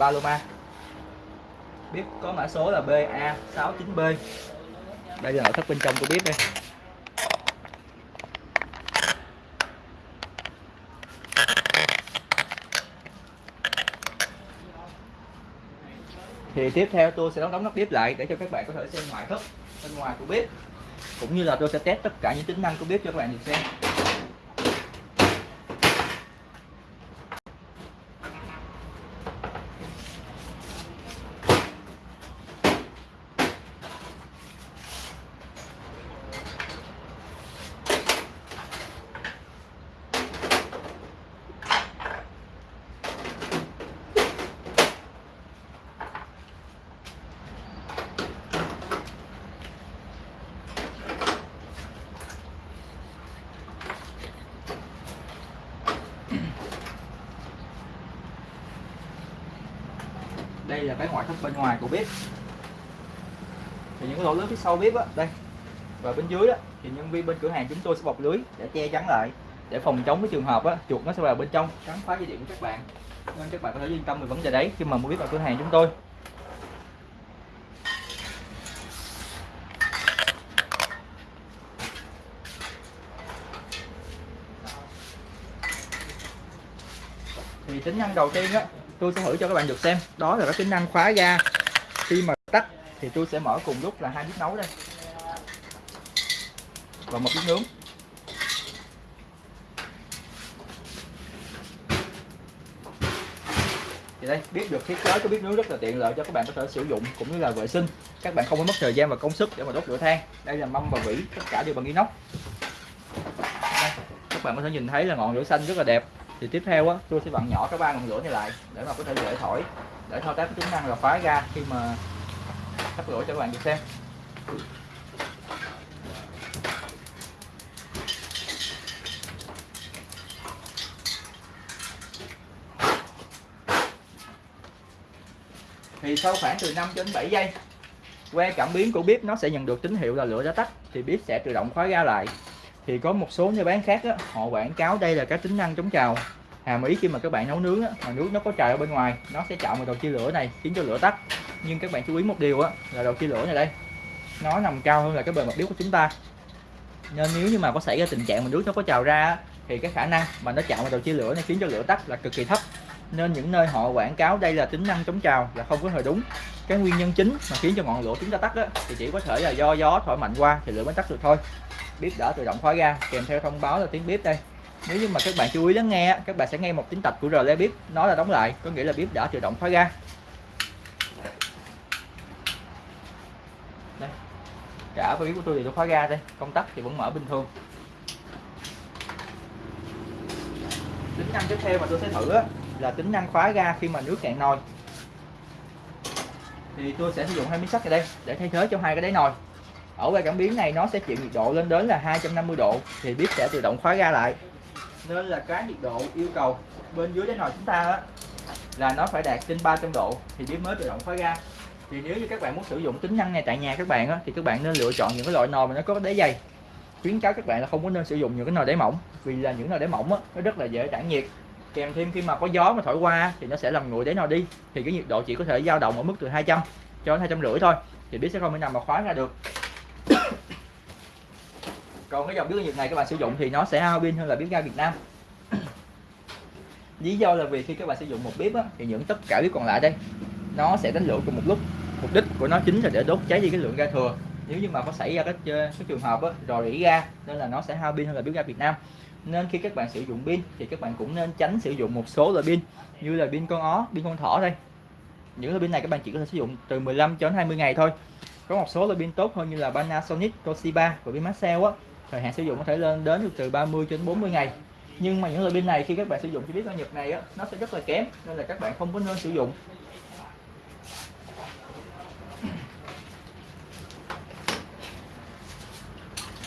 Paloma. Bếp có mã số là BA69B đây là nội thất bên trong của bếp đây. Thì tiếp theo tôi sẽ đóng đóng nắp bếp lại để cho các bạn có thể xem ngoại thất bên ngoài của bếp cũng như là tôi sẽ test tất cả những tính năng của bếp cho các bạn được xem. Đây là cái ngoại thất bên ngoài của bếp. Thì những cái lỗ lưới phía sau bếp á, đây. Và bên dưới đó thì nhân viên bên cửa hàng chúng tôi sẽ bọc lưới để che chắn lại, để phòng chống cái trường hợp á, chuột nó sẽ vào bên trong. Cắn phá dây điện của các bạn, nên các bạn có thể yên tâm về vấn đề đấy khi mà mua bếp ở cửa hàng chúng tôi. Thì tính năng đầu tiên á tôi sẽ thử cho các bạn được xem. Đó là cái tính năng khóa ga. Khi mà tắt thì tôi sẽ mở cùng lúc là hai bếp nấu đây. Và một bếp nướng. Thì đây bếp được thiết kế cái bếp nướng rất là tiện lợi cho các bạn có thể sử dụng cũng như là vệ sinh. Các bạn không phải mất thời gian và công sức để mà đốt lửa than. Đây là mâm và vỉ tất cả đều bằng inox. Đây, các bạn có thể nhìn thấy là ngọn lửa xanh rất là đẹp thì tiếp theo á, tôi sẽ vặn nhỏ cái ba ngọn lửa này lại để mà có thể dễ thổi. Để thao tác cái tính năng là phá ra khi mà thắp lửa cho các bạn được xem. Thì sau khoảng từ 5 đến 7 giây, que cảm biến của bếp nó sẽ nhận được tín hiệu là lửa đã tắt, thì bếp sẽ tự động khóa ra lại thì có một số nơi bán khác á, họ quảng cáo đây là các tính năng chống trào. Hàm ý khi mà các bạn nấu nướng á, mà nước nó có trào ở bên ngoài nó sẽ chạm vào đầu chia lửa này khiến cho lửa tắt. Nhưng các bạn chú ý một điều á, là đầu chia lửa này đây nó nằm cao hơn là cái bề mặt bếp của chúng ta. Nên nếu như mà có xảy ra tình trạng mà nước nó có trào ra á, thì cái khả năng mà nó chạm vào đầu chia lửa này khiến cho lửa tắt là cực kỳ thấp. Nên những nơi họ quảng cáo đây là tính năng chống trào là không có hề đúng. Cái nguyên nhân chính mà khiến cho ngọn lửa chúng ta tắt á, thì chỉ có thể là do gió thổi mạnh qua thì lửa mới tắt được thôi bếp đã tự động khóa ra, kèm theo thông báo là tiếng bếp đây. Nếu như mà các bạn chú ý lắng nghe các bạn sẽ nghe một tiếng tạch của rờ le bếp nó là đóng lại, có nghĩa là bếp đã tự động khóa ra. Đây, cả bếp của tôi thì tôi khóa ra đây, công tắc thì vẫn mở bình thường. Tính năng tiếp theo mà tôi sẽ thử là tính năng khóa ga khi mà nước cạn nồi. Thì tôi sẽ sử dụng hai miếng sắt ở đây để thay thế cho hai cái đáy nồi ở cái cảm biến này nó sẽ chịu nhiệt độ lên đến là 250 độ thì bếp sẽ tự động khóa ga lại. Nên là cái nhiệt độ yêu cầu bên dưới cái nồi chúng ta á, là nó phải đạt trên 300 độ thì bếp mới tự động khóa ga. Thì nếu như các bạn muốn sử dụng tính năng này tại nhà các bạn á, thì các bạn nên lựa chọn những cái loại nồi mà nó có đáy dày. Khuyến cáo các bạn là không có nên sử dụng những cái nồi đáy mỏng vì là những nồi đáy mỏng á, nó rất là dễ tản nhiệt. Kèm thêm khi mà có gió mà thổi qua thì nó sẽ làm nguội đáy nồi đi thì cái nhiệt độ chỉ có thể dao động ở mức từ 200 cho đến hai trăm rưỡi thôi thì bếp sẽ không thể nào mà khóa ra được còn cái dòng bếp nhiệt này các bạn sử dụng thì nó sẽ hao pin hơn là bếp ga Việt Nam. Lý do là vì khi các bạn sử dụng một bếp á, thì những tất cả bếp còn lại đây nó sẽ đánh lửa cùng một lúc. Mục đích của nó chính là để đốt cháy đi cái lượng ga thừa. Nếu như mà có xảy ra cái, ờ, cái trường hợp á, rò rỉ ga nên là nó sẽ hao pin hơn là bếp ga Việt Nam. Nên khi các bạn sử dụng pin thì các bạn cũng nên tránh sử dụng một số loại pin như là pin con ó pin con thỏ đây. Những loại pin này các bạn chỉ có thể sử dụng từ 15 cho đến 20 ngày thôi. Có một số loại pin tốt hơn như là Panasonic Toshiba và pin Maxell á thời hạn sử dụng có thể lên đến từ 30 cho đến 40 ngày. Nhưng mà những loại pin này khi các bạn sử dụng chi biết con Nhật này á, nó sẽ rất là kém, nên là các bạn không có nên sử dụng.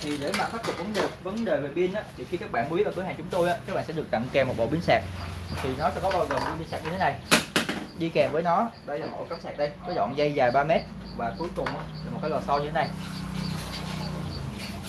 Thì để mà khắc phục vấn đề vấn đề về pin á, thì khi các bạn mua vào cửa hàng chúng tôi á, các bạn sẽ được tặng kèm một bộ pin sạc. Thì nó sẽ có bao gồm pin sạc như thế này. Đi kèm với nó, đây là một cắm sạc đây, có dọn dây dài 3 mét và cuối cùng là một cái lò xo như thế này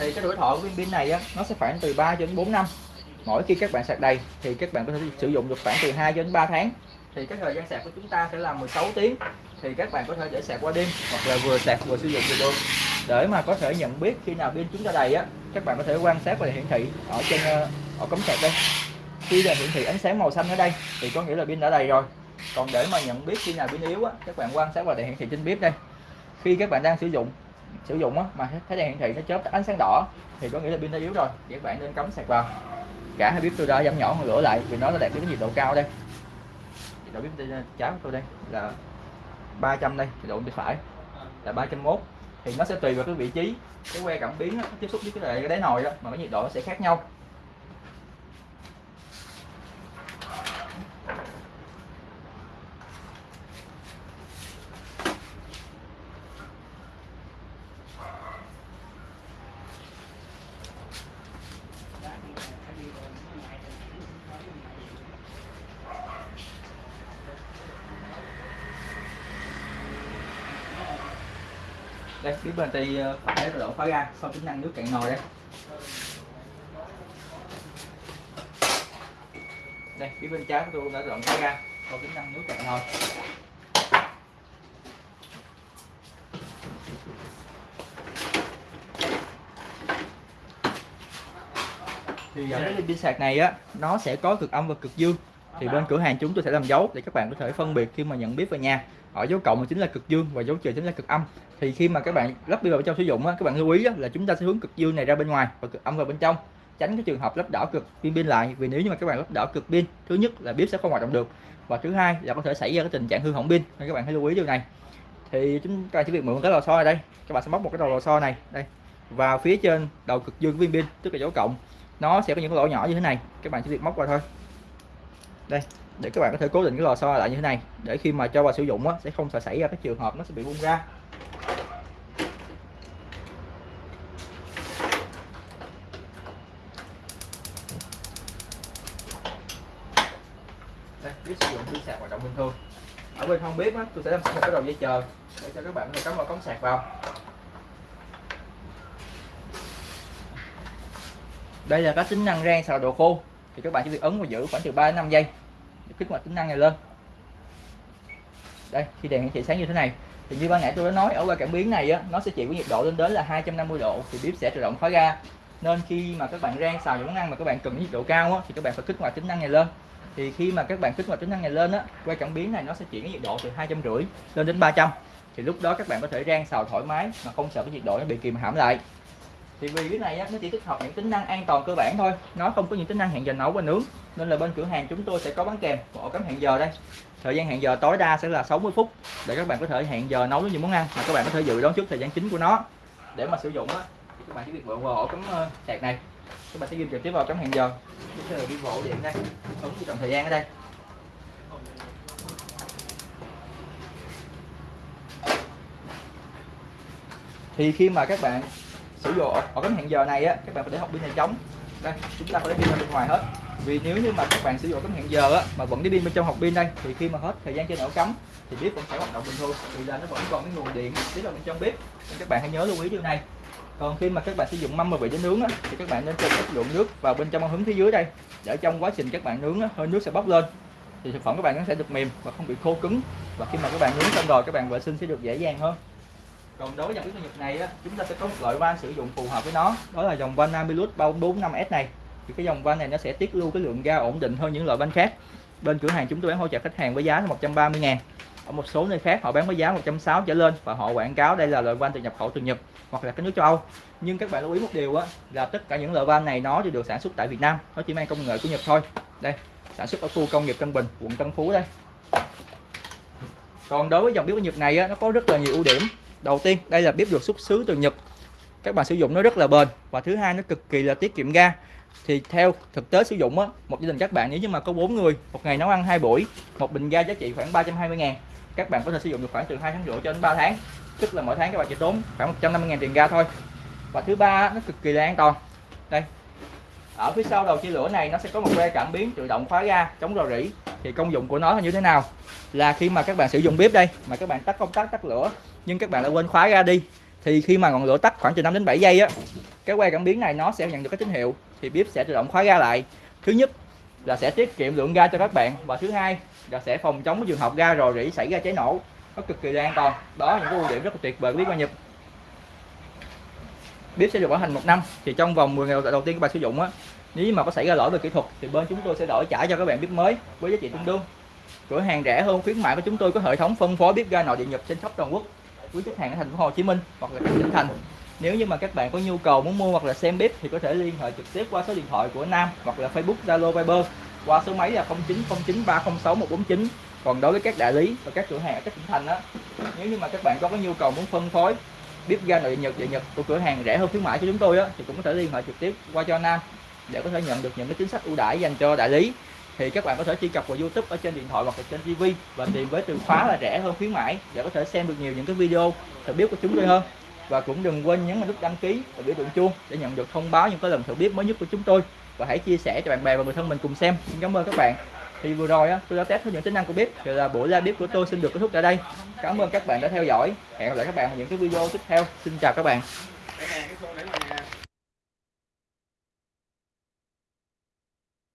thì cái tuổi thọ của viên pin này á, nó sẽ khoảng từ 3 cho đến 4 năm. Mỗi khi các bạn sạc đầy thì các bạn có thể sử dụng được khoảng từ 2 cho đến 3 tháng. Thì cái thời gian sạc của chúng ta sẽ là 16 tiếng. Thì các bạn có thể để sạc qua đêm hoặc là vừa sạc vừa sử dụng được luôn. Để mà có thể nhận biết khi nào pin chúng ta đầy á các bạn có thể quan sát và hiển thị ở trên ờ, ở cống sạc đây. Khi là hiển thị ánh sáng màu xanh ở đây thì có nghĩa là pin đã đầy rồi. Còn để mà nhận biết khi nào pin yếu á các bạn quan sát vào đèn hiển thị trên bếp đây. Khi các bạn đang sử dụng sử dụng á mà thấy đèn hiển thị nó chớp ánh sáng đỏ thì có nghĩa là pin đã yếu rồi thì các bạn nên cắm sạc vào. Cả hai bếp tôi đã giảm nhỏ hơn lửa lại vì nó đã đạt đến nhiệt độ cao đây. Nhiệt độ bếp trái uh, của tôi đây là 300 đây nhiệt độ bên phải là 301 thì nó sẽ tùy vào cái vị trí cái que cảm biến đó, tiếp xúc với cái đáy nồi đó mà cái nhiệt độ nó sẽ khác nhau. Đây, phía bên tay ờ, phải đổ độ khóa ga sau tính năng nước cạn nồi đây. Đây, phía bên trái của tôi đã rộng khóa ga sau tính năng nước cạn nồi. Thì ở cái pin sạc này á, nó sẽ có cực âm và cực dương. Thì bên cửa hàng chúng tôi sẽ làm dấu để các bạn có thể phân biệt khi mà nhận biết về nhà ở dấu cộng chính là cực dương và dấu trừ chính là cực âm. Thì khi mà các bạn lắp pin vào trong sử dụng á, các bạn lưu ý á, là chúng ta sẽ hướng cực dương này ra bên ngoài và cực âm vào bên trong. Tránh cái trường hợp lắp đảo cực pin pin lại vì nếu như mà các bạn lắp đảo cực pin thứ nhất là bếp sẽ không hoạt động được và thứ hai là có thể xảy ra cái tình trạng hư hỏng pin nên các bạn hãy lưu ý điều này. Thì chúng ta chỉ việc mượn cái lò xo này đây các bạn sẽ móc một cái đầu lò xo này đây và phía trên đầu cực dương viên pin tức là dấu cộng. Nó sẽ có những cái lỗ nhỏ như thế này các bạn chỉ việc móc vào thôi. Đây để các bạn có thể cố định cái lò xo lại như thế này. Để khi mà cho vào sử dụng á, sẽ không xảy ra cái trường hợp nó sẽ bị bung ra. Đây biết sử dụng pin sạc hoạt động bình thường ở bên không biết á, tôi sẽ làm một cái đầu dây chờ để cho các bạn có thể cắm vào cống sạc vào. Đây là các tính năng rang xào đồ khô. Thì các bạn chỉ việc ấn và giữ khoảng từ 3 đến 5 giây kích hoạt tính năng này lên. Đây khi đèn hiển thị sáng như thế này thì như ban nãy tôi đã nói ở qua cảm biến này á nó sẽ chịu với nhiệt độ lên đến là 250 độ thì bếp sẽ tự động khóa ga nên khi mà các bạn rang xào những món ăn mà các bạn cần nhiệt độ cao á, thì các bạn phải kích hoạt tính năng này lên. Thì khi mà các bạn kích hoạt tính năng này lên á quay cảm biến này nó sẽ chuyển cái nhiệt độ từ hai trăm rưỡi lên đến 300 thì lúc đó các bạn có thể rang xào thoải mái mà không sợ cái nhiệt độ nó bị kìm hãm lại thì vì cái này á, nó chỉ tích hợp những tính năng an toàn cơ bản thôi. Nó không có những tính năng hẹn giờ nấu và nướng. Nên là bên cửa hàng chúng tôi sẽ có bán kèm bộ cắm hẹn giờ đây. Thời gian hẹn giờ tối đa sẽ là 60 phút để các bạn có thể hẹn giờ nấu những món ăn mà các bạn có thể dự đoán trước thời gian chính của nó. Để mà sử dụng á các bạn chỉ việc bộ vào ổ cắm ờ, sạc này. Các bạn sẽ ghi trực tiếp vào cắm hẹn giờ. Bây giờ đi bộ điện đây ấn trong thời gian ở đây. Thì khi mà các bạn sử dụng ở cái hẹn giờ này á các bạn phải để học pin này trống đây chúng ta phải để pin ra bên ngoài hết. Vì nếu như mà các bạn sử dụng cắm hẹn giờ á mà vẫn để pin bên trong học pin đây thì khi mà hết thời gian trên ổ cắm thì bếp vẫn sẽ hoạt động bình thường. Vì là nó vẫn còn cái nguồn điện tiếp vào bên trong bếp. Nên các bạn hãy nhớ lưu ý điều này. Còn khi mà các bạn sử dụng mâm mà vị để nướng á, thì các bạn nên cho ít lượng nước vào bên trong hứng phía dưới đây để trong quá trình các bạn nướng á, hơi nước sẽ bốc lên. Thì thực phẩm các bạn nó sẽ được mềm và không bị khô cứng. Và khi mà các bạn nướng xong rồi các bạn vệ sinh sẽ được dễ dàng hơn còn đối với dòng bếp nhật này á, chúng ta sẽ có một loại van sử dụng phù hợp với nó đó là dòng van Amilus 345S này. Thì cái dòng van này nó sẽ tiết lưu cái lượng ga ổn định hơn những loại van khác. Bên cửa hàng chúng tôi bán hỗ trợ khách hàng với giá là 130 ngàn. Ở một số nơi khác họ bán với giá 160 trở lên và họ quảng cáo đây là loại van từ nhập khẩu từ Nhật hoặc là cái nước châu Âu. Nhưng các bạn lưu ý một điều á, là tất cả những loại van này nó đều được sản xuất tại Việt Nam nó chỉ mang công nghệ của Nhật thôi. Đây sản xuất ở khu công nghiệp Tân Bình quận Tân Phú đây. Còn đối với dòng bếp của Nhật này á, nó có rất là nhiều ưu điểm đầu tiên, đây là bếp được xuất xứ từ Nhật. Các bạn sử dụng nó rất là bền. Và thứ hai, nó cực kỳ là tiết kiệm ga. Thì theo thực tế sử dụng á, một gia đình các bạn, nếu như mà có 4 người, một ngày nấu ăn hai buổi, một bình ga giá trị khoảng 320 ngàn, các bạn có thể sử dụng được khoảng từ 2 tháng rưỡi cho đến 3 tháng. Tức là mỗi tháng các bạn chỉ tốn khoảng 150 ngàn tiền ga thôi. Và thứ ba nó cực kỳ là an toàn. Đây ở phía sau đầu chia lửa này, nó sẽ có một que cảm biến tự động khóa ga chống rò rỉ. Thì công dụng của nó là như thế nào? Là khi mà các bạn sử dụng bếp đây, mà các bạn tắt công tắc, tắt lửa, nhưng các bạn đã quên khóa ga đi, thì khi mà ngọn lửa tắt khoảng từ 5 đến 7 giây á, cái que cảm biến này nó sẽ nhận được cái tín hiệu, thì bếp sẽ tự động khóa ga lại. Thứ nhất là sẽ tiết kiệm lượng ga cho các bạn và thứ hai là sẽ phòng chống cái trường hợp ga rò rỉ xảy ra cháy nổ, nó cực kỳ là an toàn. Đó là những cái ưu điểm rất là tuyệt vời của bếp qua Nhật. Bếp sẽ được bảo hành một năm, thì trong vòng 10 ngày đầu tiên các bạn sử dụng á nếu mà có xảy ra lỗi về kỹ thuật thì bên chúng tôi sẽ đổi trả cho các bạn bếp mới với giá trị tương đương. Cửa hàng rẻ hơn khuyến mại của chúng tôi có hệ thống phân phối bếp ga nội địa nhập trên khắp toàn quốc quý khách hàng ở thành phố Hồ Chí Minh hoặc là các tỉnh thành. Nếu như mà các bạn có nhu cầu muốn mua hoặc là xem bếp thì có thể liên hệ trực tiếp qua số điện thoại của Nam hoặc là Facebook Zalo Viber qua số máy là 0909306149 còn đối với các đại lý và các cửa hàng ở các tỉnh thành đó nếu như mà các bạn có cái nhu cầu muốn phân phối bếp ga nội địa Nhật địa Nhật của cửa hàng rẻ hơn khuyến mại của chúng tôi á, thì cũng có thể liên hệ trực tiếp qua cho Nam để có thể nhận được những cái chính sách ưu đãi dành cho đại lý thì các bạn có thể truy cập vào YouTube ở trên điện thoại hoặc là trên TV và tìm với từ khóa là rẻ hơn khuyến mãi để có thể xem được nhiều những cái video thử biết của chúng tôi hơn. Và cũng đừng quên nhấn vào nút đăng ký và biểu tượng chuông để nhận được thông báo những cái lần thử biết mới nhất của chúng tôi. Và hãy chia sẻ cho bạn bè và người thân mình cùng xem. Xin cảm ơn các bạn. Thì vừa rồi á, tôi đã test những tính năng của bếp thì là buổi ra bếp của tôi xin được kết thúc tại đây. Cảm ơn các bạn đã theo dõi. Hẹn gặp lại các bạn ở những cái video tiếp theo. Xin chào các bạn.